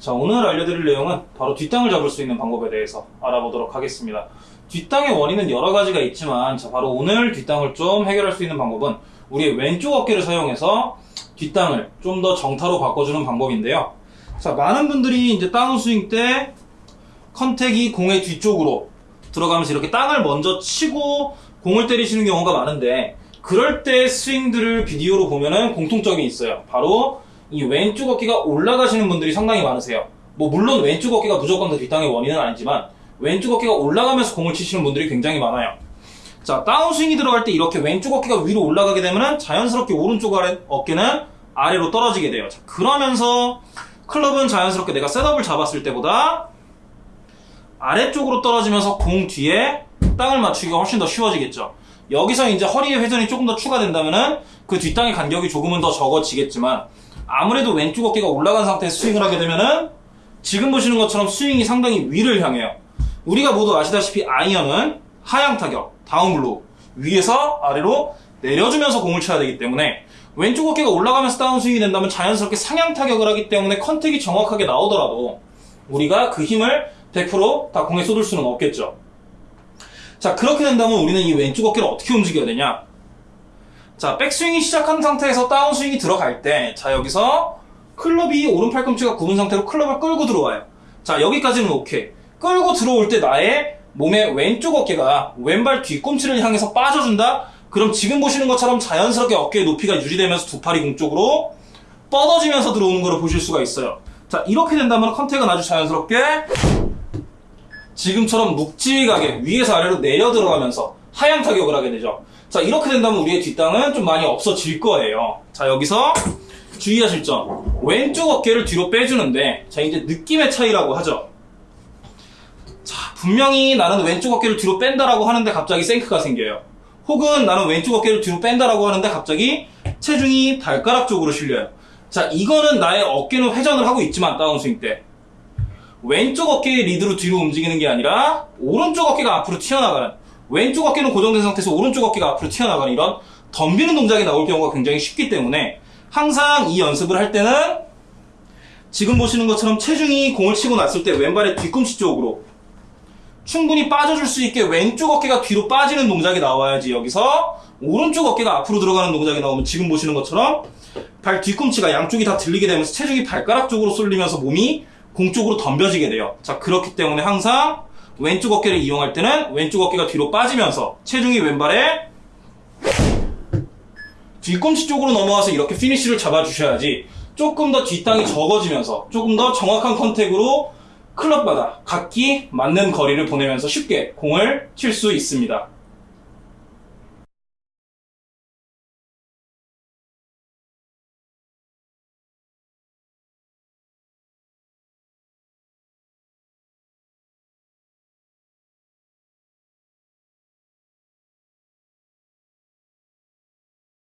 자, 오늘 알려드릴 내용은 바로 뒷땅을 잡을 수 있는 방법에 대해서 알아보도록 하겠습니다. 뒷땅의 원인은 여러 가지가 있지만, 자, 바로 오늘 뒷땅을 좀 해결할 수 있는 방법은 우리의 왼쪽 어깨를 사용해서 뒷땅을 좀 더 정타로 바꿔주는 방법인데요. 자, 많은 분들이 이제 다운스윙 때 컨택이 공의 뒤쪽으로 들어가면서 이렇게 땅을 먼저 치고 공을 때리시는 경우가 많은데, 그럴 때 스윙들을 비디오로 보면은 공통점이 있어요. 바로 이 왼쪽 어깨가 올라가시는 분들이 상당히 많으세요. 뭐 물론 왼쪽 어깨가 무조건 다 뒷땅의 원인은 아니지만 왼쪽 어깨가 올라가면서 공을 치시는 분들이 굉장히 많아요. 자 다운스윙이 들어갈 때 이렇게 왼쪽 어깨가 위로 올라가게 되면 자연스럽게 오른쪽 아래, 어깨는 아래로 떨어지게 돼요. 자, 그러면서 클럽은 자연스럽게 내가 셋업을 잡았을 때보다 아래쪽으로 떨어지면서 공 뒤에 땅을 맞추기가 훨씬 더 쉬워지겠죠. 여기서 이제 허리의 회전이 조금 더 추가된다면은 그 뒷땅의 간격이 조금은 더 적어지겠지만 아무래도 왼쪽 어깨가 올라간 상태에서 스윙을 하게 되면은 지금 보시는 것처럼 스윙이 상당히 위를 향해요. 우리가 모두 아시다시피 아이언은 하향 타격, 다운블로 위에서 아래로 내려주면서 공을 쳐야 되기 때문에 왼쪽 어깨가 올라가면서 다운스윙이 된다면 자연스럽게 상향 타격을 하기 때문에 컨택이 정확하게 나오더라도 우리가 그 힘을 100%다 공에 쏟을 수는 없겠죠. 자, 그렇게 된다면 우리는 이 왼쪽 어깨를 어떻게 움직여야 되냐? 자, 백스윙이 시작한 상태에서 다운스윙이 들어갈 때, 자, 여기서 클럽이 오른 팔꿈치가 굽은 상태로 클럽을 끌고 들어와요. 자, 여기까지는 오케이. 끌고 들어올 때 나의 몸의 왼쪽 어깨가 왼발 뒤꿈치를 향해서 빠져준다? 그럼 지금 보시는 것처럼 자연스럽게 어깨의 높이가 유지되면서 두 팔이 공쪽으로 뻗어지면서 들어오는 걸 보실 수가 있어요. 자, 이렇게 된다면 contact은 아주 자연스럽게 지금처럼 묵직하게 위에서 아래로 내려 들어가면서 하향 타격을 하게 되죠. 자, 이렇게 된다면 우리의 뒷땅은 좀 많이 없어질 거예요. 자, 여기서 주의하실 점. 왼쪽 어깨를 뒤로 빼주는데, 자, 이제 느낌의 차이라고 하죠. 자, 분명히 나는 왼쪽 어깨를 뒤로 뺀다라고 하는데 갑자기 생크가 생겨요. 혹은 나는 왼쪽 어깨를 뒤로 뺀다라고 하는데 갑자기 체중이 발가락 쪽으로 실려요. 자, 이거는 나의 어깨는 회전을 하고 있지만, 다운스윙 때. 왼쪽 어깨의 리드로 뒤로 움직이는 게 아니라, 오른쪽 어깨가 앞으로 튀어나가는, 왼쪽 어깨는 고정된 상태에서 오른쪽 어깨가 앞으로 튀어나가는 이런 덤비는 동작이 나올 경우가 굉장히 쉽기 때문에, 항상 이 연습을 할 때는, 지금 보시는 것처럼 체중이 공을 치고 났을 때 왼발의 뒤꿈치 쪽으로 충분히 빠져줄 수 있게 왼쪽 어깨가 뒤로 빠지는 동작이 나와야지 여기서 오른쪽 어깨가 앞으로 들어가는 동작이 나오면 지금 보시는 것처럼 발 뒤꿈치가 양쪽이 다 들리게 되면서 체중이 발가락 쪽으로 쏠리면서 몸이 공 쪽으로 덤벼지게 돼요. 자, 그렇기 때문에 항상 왼쪽 어깨를 이용할 때는 왼쪽 어깨가 뒤로 빠지면서 체중이 왼발에 뒤꿈치 쪽으로 넘어와서 이렇게 피니쉬를 잡아주셔야지 조금 더 뒷땅이 적어지면서 조금 더 정확한 contact으로 클럽마다 각기 맞는 거리를 보내면서 쉽게 공을 칠 수 있습니다.